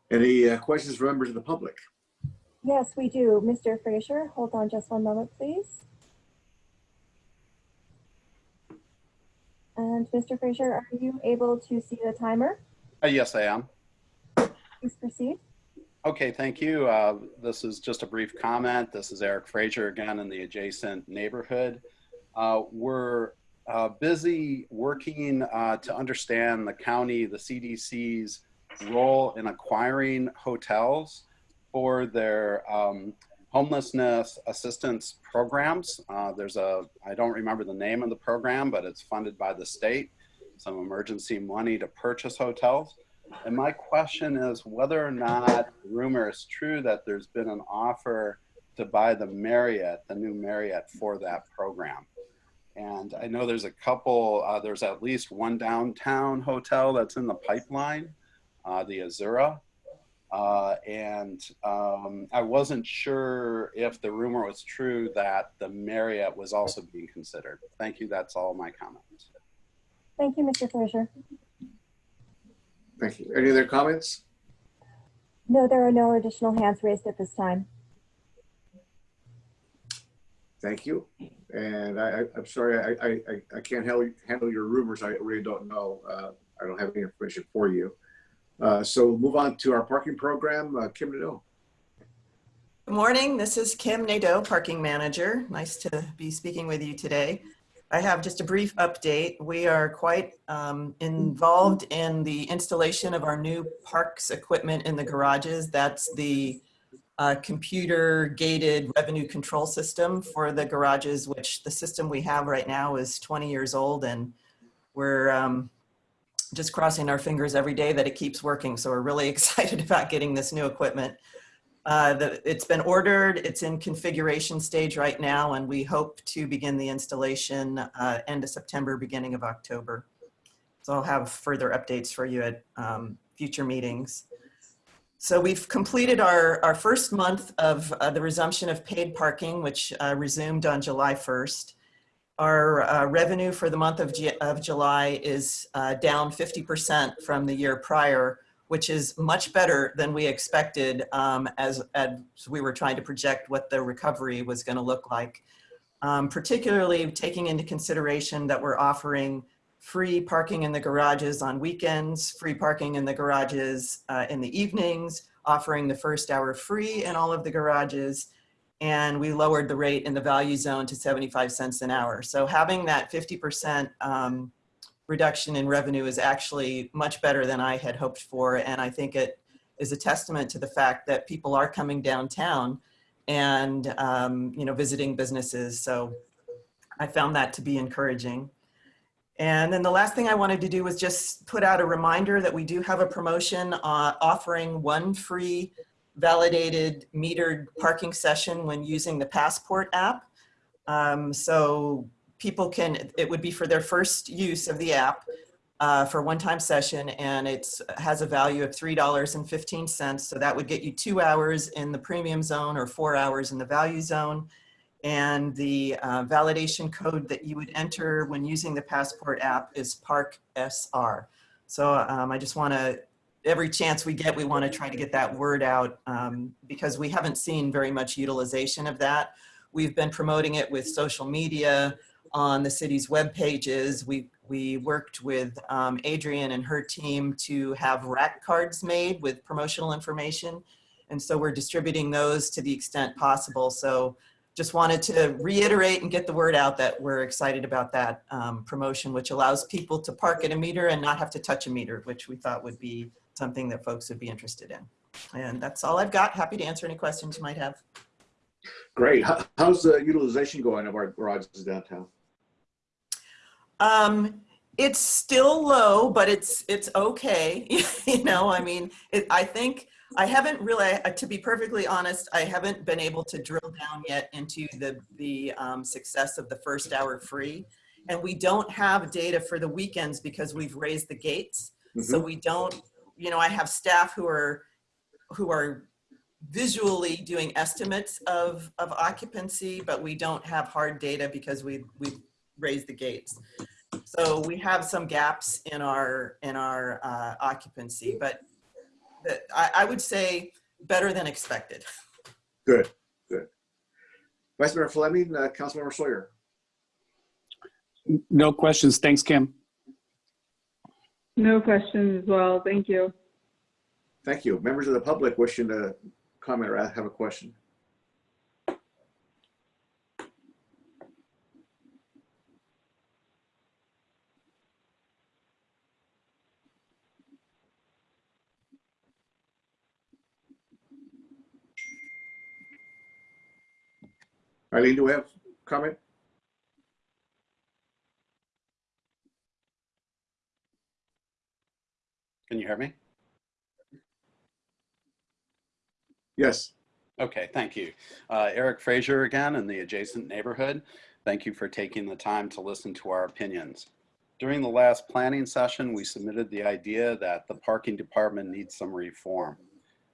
Any uh, questions from members of the public? Yes, we do. Mr. Frazier, hold on just one moment, please. And Mr. Frazier, are you able to see the timer? Uh, yes, I am. Please proceed. Okay, thank you. Uh, This is just a brief comment. This is Eric Frazier again in the adjacent neighborhood. Uh, We're uh, busy working uh, to understand the county, the CDC's role in acquiring hotels for their um, homelessness assistance programs. Uh, There's a, I don't remember the name of the program, but it's funded by the state, some emergency money to purchase hotels. And my question is whether or not rumor is true that there's been an offer to buy the Marriott, the new Marriott for that program. And I know there's a couple, uh, there's at least one downtown hotel that's in the pipeline, uh, the Azura. Uh, and um, I wasn't sure if the rumor was true that the Marriott was also being considered. Thank you. That's all my comments. Thank you, Mr. Frazier. Thank you. Any other comments? No, there are no additional hands raised at this time. Thank you. And I, I, I'm sorry, I, I, I- I can't handle, handle your rumors. I really don't know. Uh, I don't have any information for you. Uh, so move on to our parking program. Uh, Kim Nadeau. Good morning. This is Kim Nadeau, Parking Manager. Nice to be speaking with you today. I have just a brief update. We are quite um, involved in the installation of our new PARCS equipment in the garages. That's the uh, computer gated revenue control system for the garages, which the system we have right now is 20 years old and we're um, just crossing our fingers every day that it keeps working. So we're really excited about getting this new equipment. Uh, the, it's been ordered, it's in configuration stage right now, and we hope to begin the installation uh, end of September, beginning of October. So I'll have further updates for you at um, future meetings. So we've completed our, our first month of uh, the resumption of paid parking, which uh, resumed on July 1st. Our uh, revenue for the month of, Ju- of July is down 50% from the year prior, which is much better than we expected um, as, as we were trying to project what the recovery was going to look like. Um, particularly taking into consideration that we're offering free parking in the garages on weekends, free parking in the garages uh, in the evenings, offering the first hour free in all of the garages, and we lowered the rate in the value zone to 75 cents an hour. So having that 50% um, reduction in revenue is actually much better than I had hoped for. And I think it is a testament to the fact that people are coming downtown and, um, you know, visiting businesses. So I found that to be encouraging. And then the last thing I wanted to do was just put out a reminder that we do have a promotion uh, offering one free validated metered parking session when using the Passport app. Um, so people can, it would be for their first use of the app uh, for one-time session and it has a value of $3.15. So that would get you two hours in the premium zone or four hours in the value zone. And the uh, validation code that you would enter when using the Passport app is Park SR. So um, I just want to, every chance we get, we want to try to get that word out um, because we haven't seen very much utilization of that. We've been promoting it with social media, on the city's web pages. We, we worked with um, Adrian and her team to have rack cards made with promotional information. And so we're distributing those to the extent possible. So just wanted to reiterate and get the word out that we're excited about that um, promotion, which allows people to park at a meter and not have to touch a meter, which we thought would be something that folks would be interested in. And that's all I've got. Happy to answer any questions you might have. Great. How's the utilization going of our garages downtown? Um, it's still low, but it's it's okay. you know, I mean, it, I think I haven't really, to be perfectly honest, I haven't been able to drill down yet into the the um, success of the first hour free, and we don't have data for the weekends because we've raised the gates. So we don't, you know, I have staff who are, who are visually doing estimates of, of occupancy, but we don't have hard data because we, we've raised the gates. So we have some gaps in our, in our uh, occupancy, but that, I, I would say better than expected. Good, good. Vice Mayor Fleming, uh, Councilmember Sawyer. No questions. Thanks, Kim. No questions as well. Thank you. Thank you. Members of the public wishing to comment or have a question? Eileen, do we have comment? Can you hear me? Yes. Okay, thank you. Uh, Eric Frazier again in the adjacent neighborhood. Thank you for taking the time to listen to our opinions. During the last planning session, we submitted the idea that the parking department needs some reform.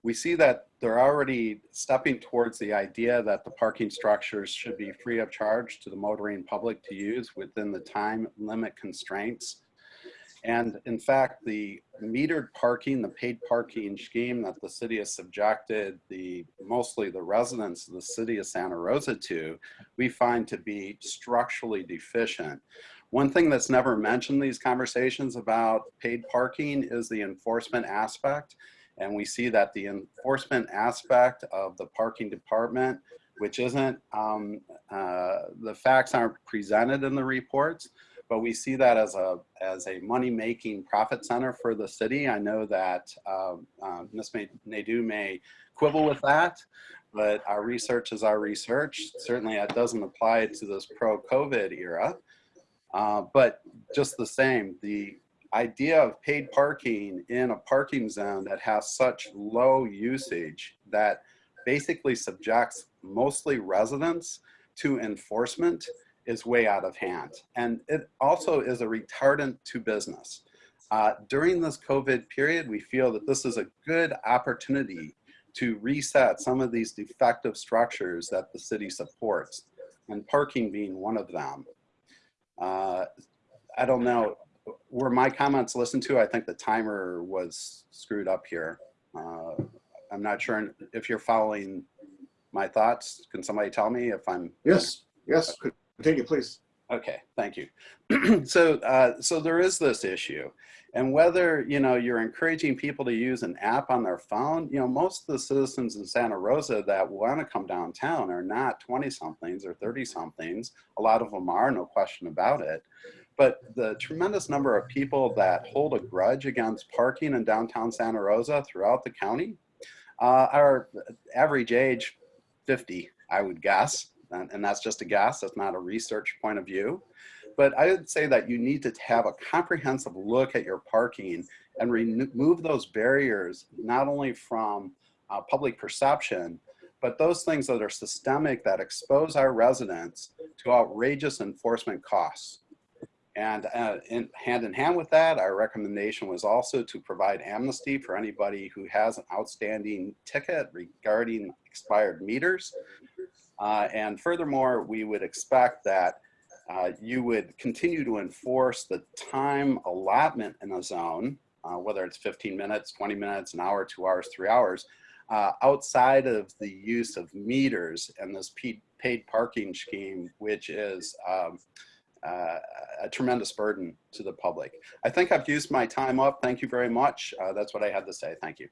We see that they're already stepping towards the idea that the parking structures should be free of charge to the motoring public to use within the time limit constraints and in fact, the metered parking, the paid parking scheme that the city has subjected the mostly the residents of the city of Santa Rosa to, we find to be structurally deficient. One thing that's never mentioned these conversations about paid parking is the enforcement aspect. And we see that the enforcement aspect of the parking department, which isn't, um, uh, the facts aren't presented in the reports, but we see that as a as a money making profit center for the city. I know that uh, uh, Ms. Nadeau may quibble with that, but our research is our research. Certainly, that doesn't apply to this pro-COVID era. Uh, but just the same, the idea of paid parking in a parking zone that has such low usage that basically subjects mostly residents to enforcement is way out of hand. And it also is a retardant to business. Uh, during this COVID period, we feel that this is a good opportunity to reset some of these defective structures that the city supports, and parking being one of them. Uh, I don't know, were my comments listened to? I think the timer was screwed up here. Uh, I'm not sure if you're following my thoughts. Can somebody tell me if I'm? Yes, yes. Continue, please. Okay, thank you. so, uh, so there is this issue, and whether you know you're encouraging people to use an app on their phone, you know, most of the citizens in Santa Rosa that want to come downtown are not 20 somethings or 30 somethings. A lot of them are, no question about it. But the tremendous number of people that hold a grudge against parking in downtown Santa Rosa throughout the county uh, are average age 50, I would guess and, and that's just a guess, that's not a research point of view. But I would say that you need to have a comprehensive look at your parking and remove those barriers, not only from uh, public perception, but those things that are systemic that expose our residents to outrageous enforcement costs. And uh, in, hand in hand with that, our recommendation was also to provide amnesty for anybody who has an outstanding ticket regarding expired meters. Uh, and furthermore, we would expect that uh, you would continue to enforce the time allotment in a zone, uh, whether it's 15 minutes, 20 minutes, an hour, two hours, three hours, uh, outside of the use of meters and this paid parking scheme, which is um, uh, a tremendous burden to the public. I think I've used my time up. Thank you very much. Uh, that's what I had to say. Thank you.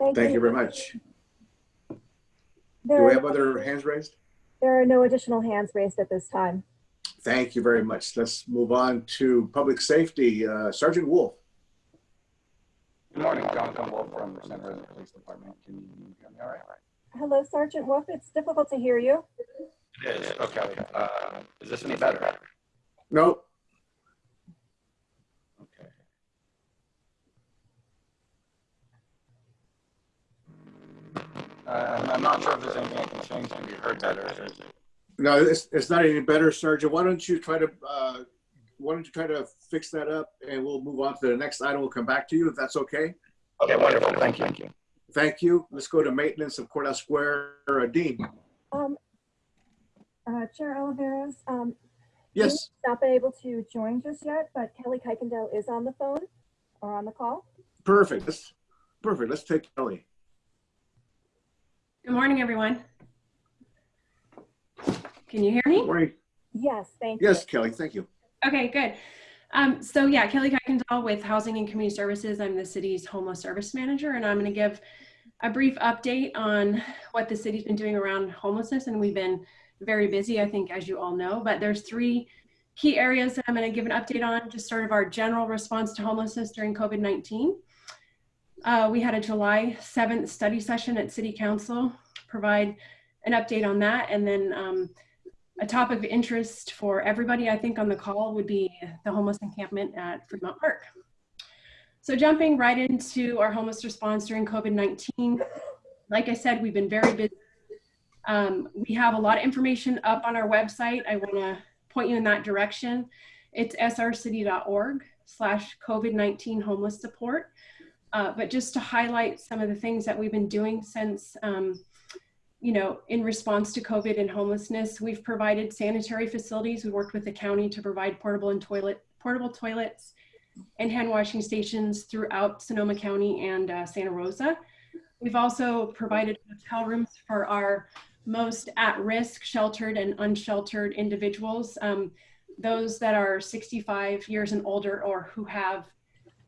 Thank, Thank you. you very much. There Do we have other hands raised? There are no additional hands raised at this time. Thank you very much. Let's move on to public safety. Uh, Sergeant Wolf. Good morning, Jonathan Wolf from the Center of the Police Department. Can you hear me all right? Hello, Sergeant Wolf. It's difficult to hear you. It is. Okay. Uh, is this any better? No. Okay. Uh, I'm not sure if there's anything I can change to be heard better. No, it's, it's not any better, Sergeant. Why don't you try to, uh, why don't you try to fix that up and we'll move on to the next item. We'll come back to you if that's okay. Okay, wonderful. Thank you. Thank you. Thank you. Let's go to maintenance of Courthouse Square. Uh, Dean? Um, uh, Chair Olivares, um, Yes, not been able to join just yet, but Kelly Kuykendall is on the phone or on the call. perfect. Let's, perfect. Let's take Kelly. Good morning, everyone. Can you hear me? Morning. Yes, thank you. Yes, Kelly, thank you. Okay, good. Um, so yeah, Kelly Kuykendall with Housing and Community Services. I'm the city's homeless service manager, and I'm going to give a brief update on what the city's been doing around homelessness. And we've been very busy, I think, as you all know. But there's three key areas that I'm going to give an update on. Just sort of our general response to homelessness during COVID-19. Uh, we had a July 7th study session at City Council. Provide an update on that, and then. Um, a topic of interest for everybody, I think, on the call would be the homeless encampment at Fremont Park. So jumping right into our homeless response during COVID-19, like I said, we've been very busy. Um, we have a lot of information up on our website. I wanna point you in that direction. It's srcity.org slash COVID-19 homeless support. Uh, but just to highlight some of the things that we've been doing since um, you know, in response to COVID and homelessness, we've provided sanitary facilities. We worked with the county to provide portable and toilet, portable toilets and hand washing stations throughout Sonoma County and uh, Santa Rosa. We've also provided hotel rooms for our most at-risk sheltered and unsheltered individuals, um, those that are 65 years and older or who have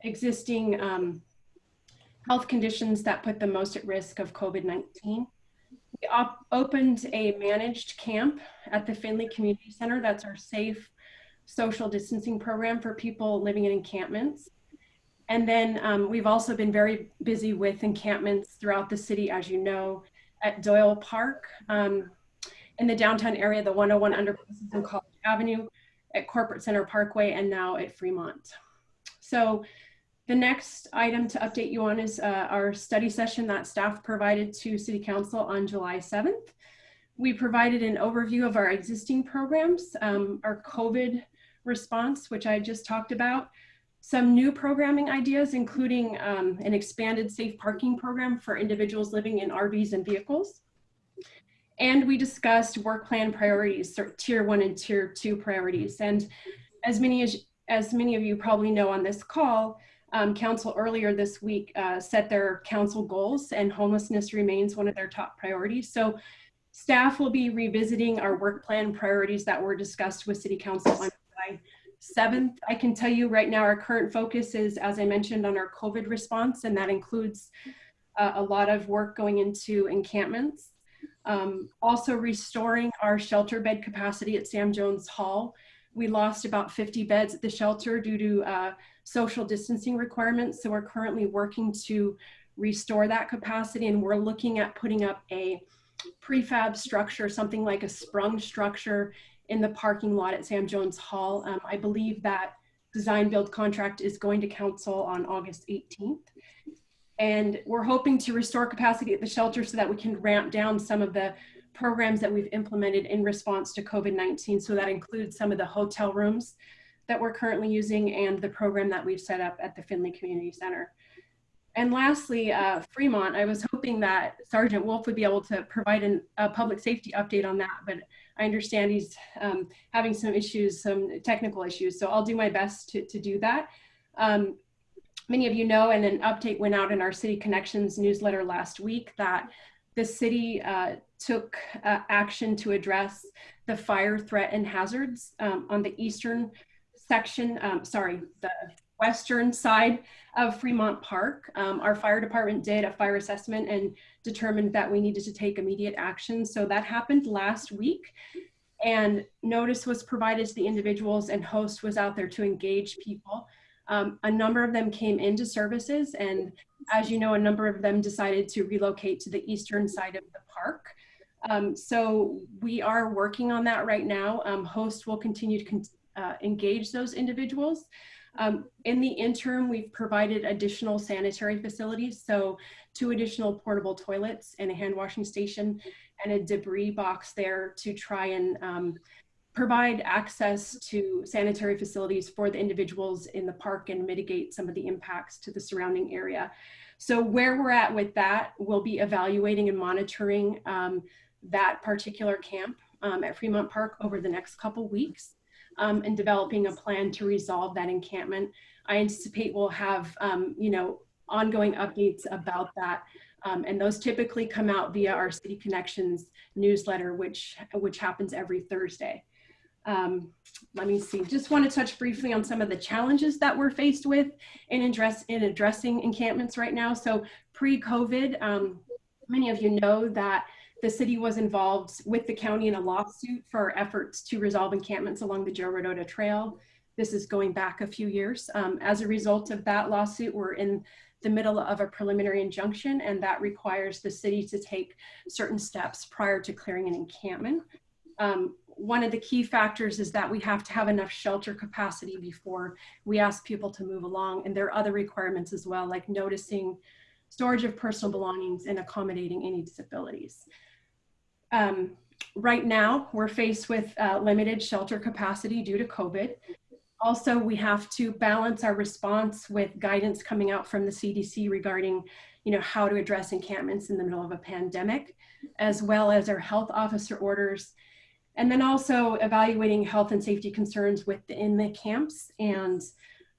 existing um, health conditions that put them most at risk of COVID-19 we op- opened a managed camp at the Finley Community Center. That's our safe social distancing program for people living in encampments. And then um, we've also been very busy with encampments throughout the city, as you know, at Doyle Park, um, in the downtown area, the 101 underpasses on College Avenue, at Corporate Center Parkway, and now at Fremont. So the next item to update you on is uh, our study session that staff provided to City Council on July 7th. We provided an overview of our existing programs, um, our COVID response, which I just talked about, some new programming ideas, including um, an expanded safe parking program for individuals living in RVs and vehicles. And we discussed work plan priorities, tier one and tier two priorities. And as many as, as many of you probably know on this call, um, council earlier this week uh, set their council goals and homelessness remains one of their top priorities. So staff will be revisiting our work plan priorities that were discussed with city council on 7th. I can tell you right now our current focus is, as I mentioned, on our COVID response, and that includes uh, a lot of work going into encampments. Um, also restoring our shelter bed capacity at Sam Jones Hall. We lost about 50 beds at the shelter due to uh, social distancing requirements. So we're currently working to restore that capacity and we're looking at putting up a prefab structure, something like a sprung structure in the parking lot at Sam Jones Hall. Um, I believe that design build contract is going to council on August 18th. And we're hoping to restore capacity at the shelter so that we can ramp down some of the programs that we've implemented in response to COVID-19. So that includes some of the hotel rooms that we're currently using and the program that we've set up at the Finley Community Center. And lastly, uh, Fremont, I was hoping that Sergeant Wolf would be able to provide an, a public safety update on that, but I understand he's um, having some issues, some technical issues, so I'll do my best to, to do that. Um, many of you know, and an update went out in our City Connections newsletter last week that the city uh, took uh, action to address the fire threat and hazards um, on the eastern section, um, sorry, the western side of Fremont Park. Um, our fire department did a fire assessment and determined that we needed to take immediate action. So that happened last week and notice was provided to the individuals and host was out there to engage people. Um, a number of them came into services and as you know, a number of them decided to relocate to the eastern side of the park. Um, so we are working on that right now. Um, host will continue to con uh, engage those individuals. Um, in the interim, we've provided additional sanitary facilities. So two additional portable toilets and a hand washing station and a debris box there to try and um, provide access to sanitary facilities for the individuals in the park and mitigate some of the impacts to the surrounding area. So where we're at with that, we'll be evaluating and monitoring um, that particular camp um, at Fremont Park over the next couple weeks um, and developing a plan to resolve that encampment. I anticipate we'll have, um, you know, ongoing updates about that. Um, and those typically come out via our City Connections newsletter, which, which happens every Thursday. Um, let me see, just want to touch briefly on some of the challenges that we're faced with in, address, in addressing encampments right now. So pre-COVID, um, many of you know that the city was involved with the county in a lawsuit for efforts to resolve encampments along the Joe Rodota Trail. This is going back a few years. Um, as a result of that lawsuit, we're in the middle of a preliminary injunction and that requires the city to take certain steps prior to clearing an encampment. Um, one of the key factors is that we have to have enough shelter capacity before we ask people to move along. And there are other requirements as well, like noticing storage of personal belongings and accommodating any disabilities. Um, right now, we're faced with uh, limited shelter capacity due to COVID. Also, we have to balance our response with guidance coming out from the CDC regarding you know, how to address encampments in the middle of a pandemic, as well as our health officer orders and then also evaluating health and safety concerns within the camps and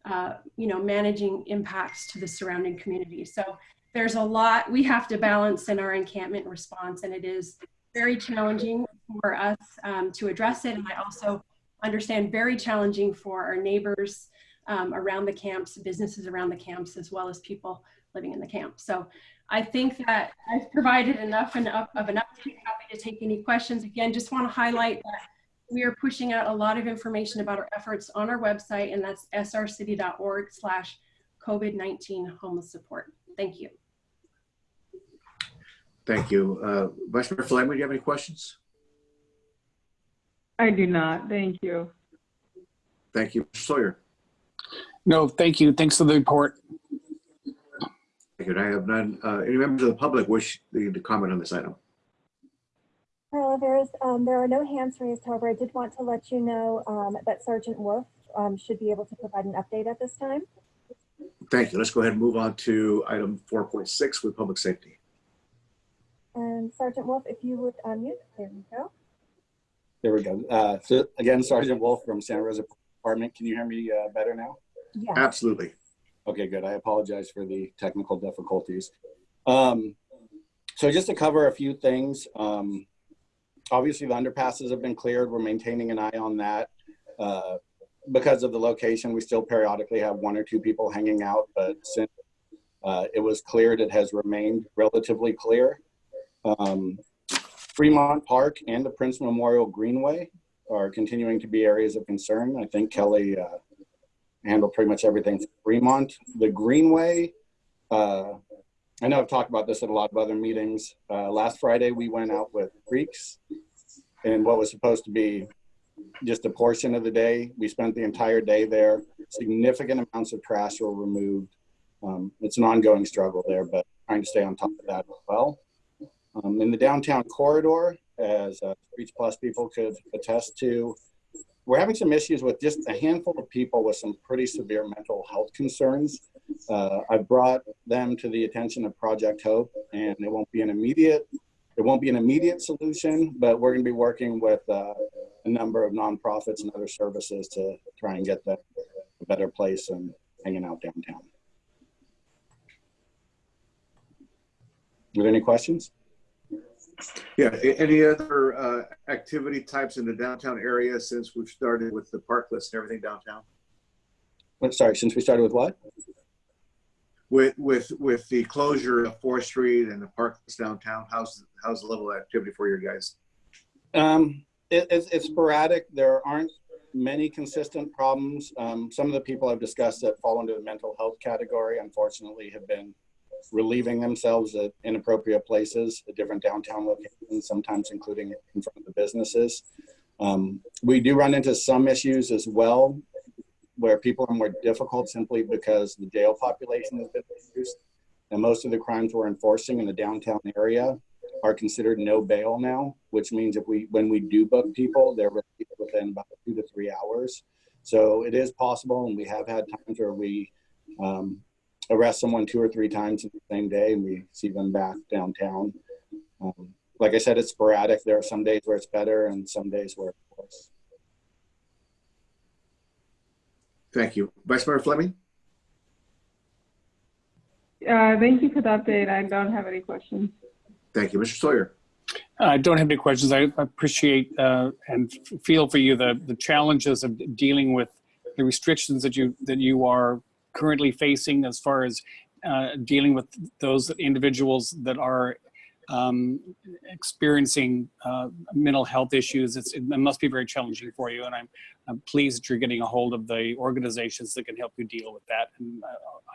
uh, you know managing impacts to the surrounding community so there's a lot we have to balance in our encampment response and it is very challenging for us um, to address it and i also understand very challenging for our neighbors um, around the camps businesses around the camps as well as people living in the camp so I think that I've provided enough and of an update. Happy to take any questions. Again, just want to highlight that we are pushing out a lot of information about our efforts on our website, and that's srcity.org slash COVID-19 homeless support. Thank you. Thank you. Uh, Vice Mayor Fleming, do you have any questions? I do not. Thank you. Thank you. Mr. Sawyer. No, thank you. Thanks for the report. Thank you. I have none. Uh, any members of the public wish to comment on this item? Carla, there's, um, there are no hands raised. However, I did want to let you know um, that Sergeant Wolf um, should be able to provide an update at this time. Thank you. Let's go ahead and move on to item 4.6 with public safety. And Sergeant Wolf, if you would unmute, there we go. There we go. Uh, so again, Sergeant Wolf from Santa Rosa Department. Can you hear me uh, better now? Yeah. Absolutely. Okay, good. I apologize for the technical difficulties. Um, so just to cover a few things, um, obviously the underpasses have been cleared. We're maintaining an eye on that. Uh, because of the location, we still periodically have one or two people hanging out, but since uh, it was cleared, it has remained relatively clear. Um, Fremont Park and the Prince Memorial Greenway are continuing to be areas of concern. I think Kelly uh, handle pretty much everything Fremont. The Greenway, uh, I know I've talked about this at a lot of other meetings. Uh, last Friday, we went out with Creeks and what was supposed to be just a portion of the day. We spent the entire day there. Significant amounts of trash were removed. Um, it's an ongoing struggle there, but trying to stay on top of that as well. Um, in the downtown corridor, as uh, Streets Plus people could attest to, we're having some issues with just a handful of people with some pretty severe mental health concerns. Uh, I've brought them to the attention of Project Hope, and it won't be an immediate it won't be an immediate solution, but we're going to be working with uh, a number of nonprofits and other services to try and get them a better place and hanging out downtown. Are there any questions? Yeah, any other uh, activity types in the downtown area since we've started with the parklets and everything downtown? What, sorry, since we started with what? With with with the closure of Fourth Street and the parklets downtown, how's how's the level of activity for you guys? Um, it, it's, it's sporadic. There aren't many consistent problems. Um, some of the people I've discussed that fall into the mental health category, unfortunately, have been relieving themselves at inappropriate places, at different downtown locations, sometimes including in front of the businesses. Um, we do run into some issues as well where people are more difficult simply because the jail population has been reduced. And most of the crimes we're enforcing in the downtown area are considered no bail now, which means if we, when we do book people, they're released within about two to three hours. So it is possible, and we have had times where we um, arrest someone two or three times in the same day, and we see them back downtown. Um, like I said, it's sporadic. There are some days where it's better, and some days where it's worse. Thank you. Vice Mayor Fleming? Uh, thank you for the update. I don't have any questions. Thank you. Mr. Sawyer? I don't have any questions. I appreciate uh, and feel for you the, the challenges of dealing with the restrictions that you that you are currently facing as far as uh, dealing with those individuals that are um, experiencing uh, mental health issues. It's, it must be very challenging for you, and I'm, I'm pleased that you're getting a hold of the organizations that can help you deal with that. And uh,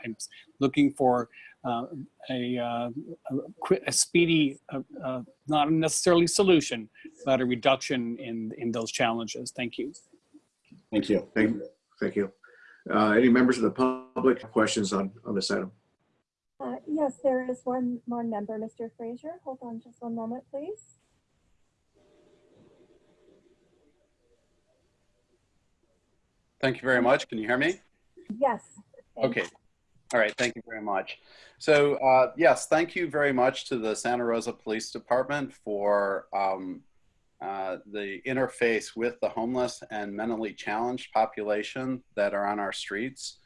I'm looking for uh, a, uh, a, a speedy, uh, uh, not necessarily solution, but a reduction in in those challenges. Thank you. Thank you. Thank you. Thank you. Uh, any members of the public have questions on, on this item? Uh, yes, there is one, one member, Mr. Frazier. Hold on just one moment, please. Thank you very much. Can you hear me? Yes. thank Okay. All right. Thank you very much. So uh, yes, thank you very much to the Santa Rosa Police Department for um, uh, the interface with the homeless and mentally challenged population that are on our streets.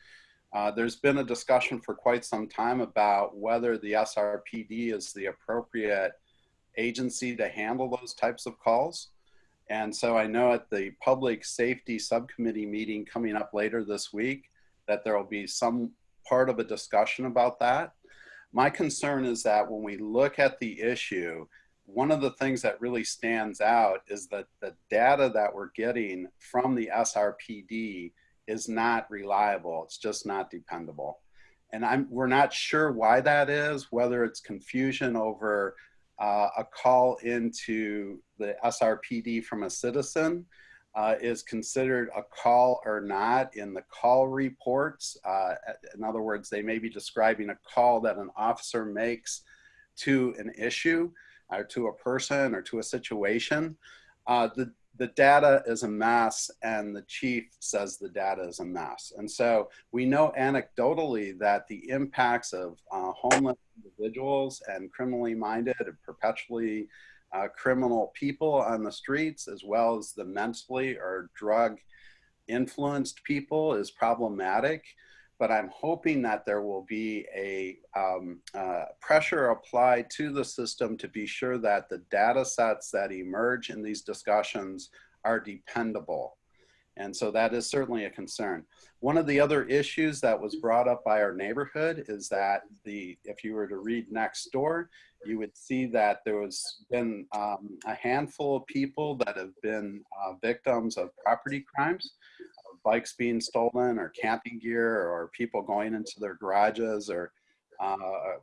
Uh, there's been a discussion for quite some time about whether the SRPD is the appropriate agency to handle those types of calls. And so I know at the Public Safety Subcommittee meeting coming up later this week that there will be some part of a discussion about that. My concern is that when we look at the issue, one of the things that really stands out is that the data that we're getting from the SRPD is not reliable. It's just not dependable. And I'm, we're not sure why that is, whether it's confusion over uh, a call into the SRPD from a citizen uh, is considered a call or not in the call reports. Uh, in other words, they may be describing a call that an officer makes to an issue or to a person or to a situation. Uh, the, the data is a mess and the chief says the data is a mess. And so we know anecdotally that the impacts of uh, homeless individuals and criminally minded and perpetually uh, criminal people on the streets, as well as the mentally or drug influenced people, is problematic. But I'm hoping that there will be a um, uh, pressure applied to the system to be sure that the data sets that emerge in these discussions are dependable. And so that is certainly a concern. One of the other issues that was brought up by our neighborhood is that the, if you were to read Nextdoor, you would see that there was been um, a handful of people that have been uh, victims of property crimes, bikes being stolen or camping gear or people going into their garages or uh,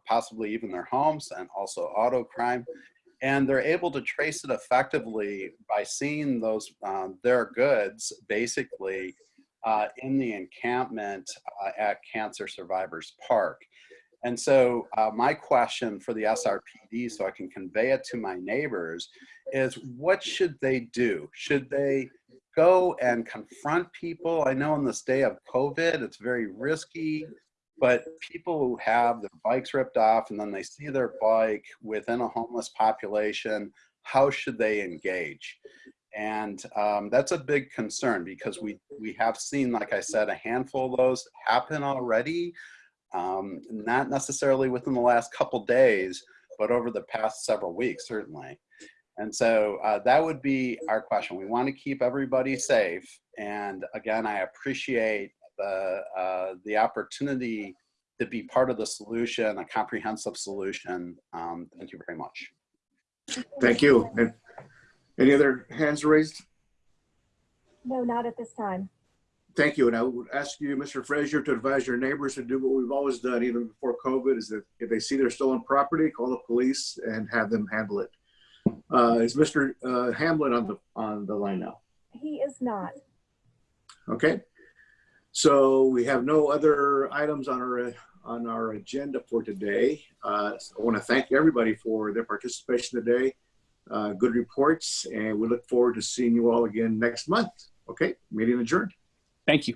possibly even their homes and also auto crime and they're able to trace it effectively by seeing those um, their goods basically uh, in the encampment uh, at Cancer Survivors Park. And so uh, my question for the SRPD, so I can convey it to my neighbors, is what should they do? Should they go and confront people? I know in this day of COVID, it's very risky but people who have their bikes ripped off and then they see their bike within a homeless population, how should they engage? And um, that's a big concern because we, we have seen, like I said, a handful of those happen already, um, not necessarily within the last couple days, but over the past several weeks, certainly. And so uh, that would be our question. We want to keep everybody safe. And again, I appreciate the, uh, the opportunity to be part of the solution, a comprehensive solution. Um, thank you very much. Thank you. And any other hands raised? No, not at this time. Thank you. And I would ask you, Mr. Frazier, to advise your neighbors to do what we've always done, even before COVID, is that if they see their stolen property, call the police and have them handle it. Uh, is Mr. Uh, Hamlin on the on the line now? He is not. Okay. So we have no other items on our on our agenda for today. Uh, so I want to thank everybody for their participation today. uh, good reports, and we look forward to seeing you all again next month. Okay, meeting adjourned. Thank you.